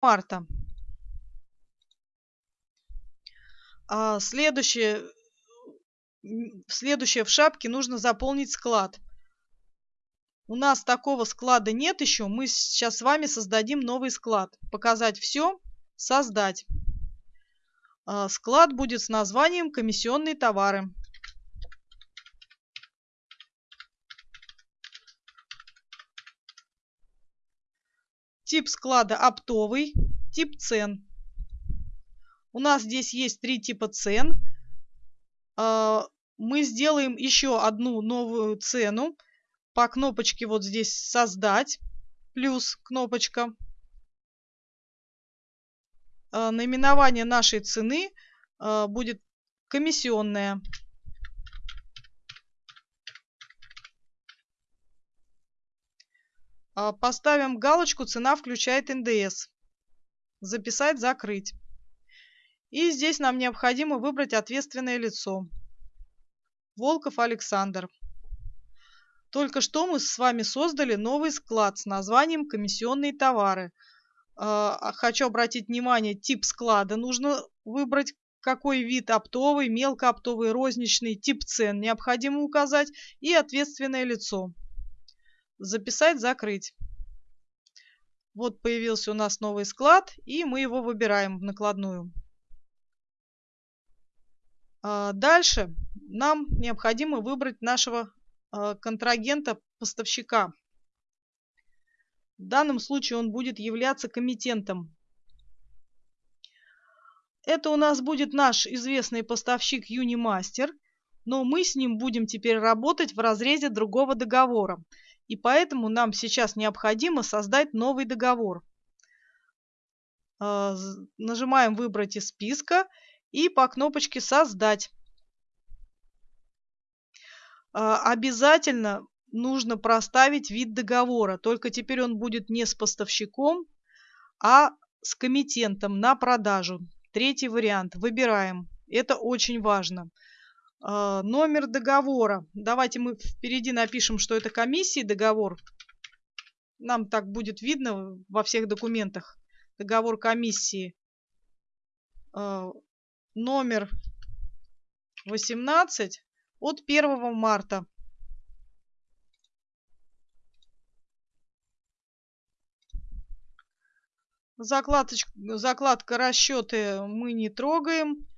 марта. А следующее, следующее в шапке нужно заполнить склад. У нас такого склада нет еще. Мы сейчас с вами создадим новый склад. Показать все, создать. А, склад будет с названием «Комиссионные товары». Тип склада оптовый, тип цен. У нас здесь есть три типа цен. А, мы сделаем еще одну новую цену. По кнопочке вот здесь «Создать», плюс кнопочка. А, наименование нашей цены а, будет комиссионная. Поставим галочку «Цена включает НДС». Записать, закрыть. И здесь нам необходимо выбрать ответственное лицо. Волков Александр. Только что мы с вами создали новый склад с названием «Комиссионные товары». А, хочу обратить внимание, тип склада нужно выбрать, какой вид оптовый, мелкооптовый, розничный, тип цен необходимо указать и ответственное лицо. Записать, закрыть. Вот появился у нас новый склад, и мы его выбираем в накладную. А, дальше нам необходимо выбрать нашего а, контрагента-поставщика. В данном случае он будет являться комитентом. Это у нас будет наш известный поставщик Юнимастер, но мы с ним будем теперь работать в разрезе другого договора и поэтому нам сейчас необходимо создать новый договор. А, нажимаем «Выбрать из списка» и по кнопочке «Создать». А, обязательно нужно проставить вид договора, только теперь он будет не с поставщиком, а с комитентом на продажу. Третий вариант. Выбираем. Это очень важно. А, номер договора. Давайте мы впереди напишем, что это комиссии договор. Нам так будет видно во всех документах. Договор комиссии. А, номер 18 от 1 марта. Закладочка, закладка расчеты мы не трогаем.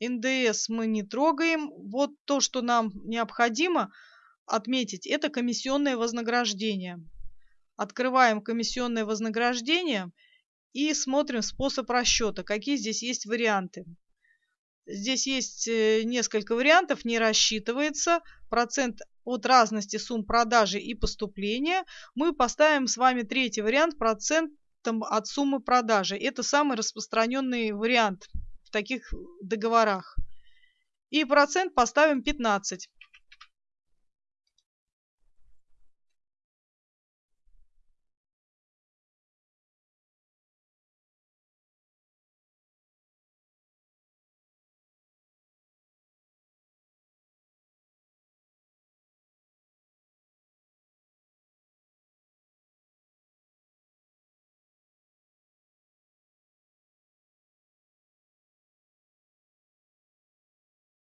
НДС мы не трогаем. Вот то, что нам необходимо отметить, это комиссионное вознаграждение. Открываем комиссионное вознаграждение и смотрим способ расчета, какие здесь есть варианты. Здесь есть э, несколько вариантов, не рассчитывается. Процент от разности сумм продажи и поступления. Мы поставим с вами третий вариант процентом от суммы продажи. Это самый распространенный вариант в таких договорах. И процент поставим 15.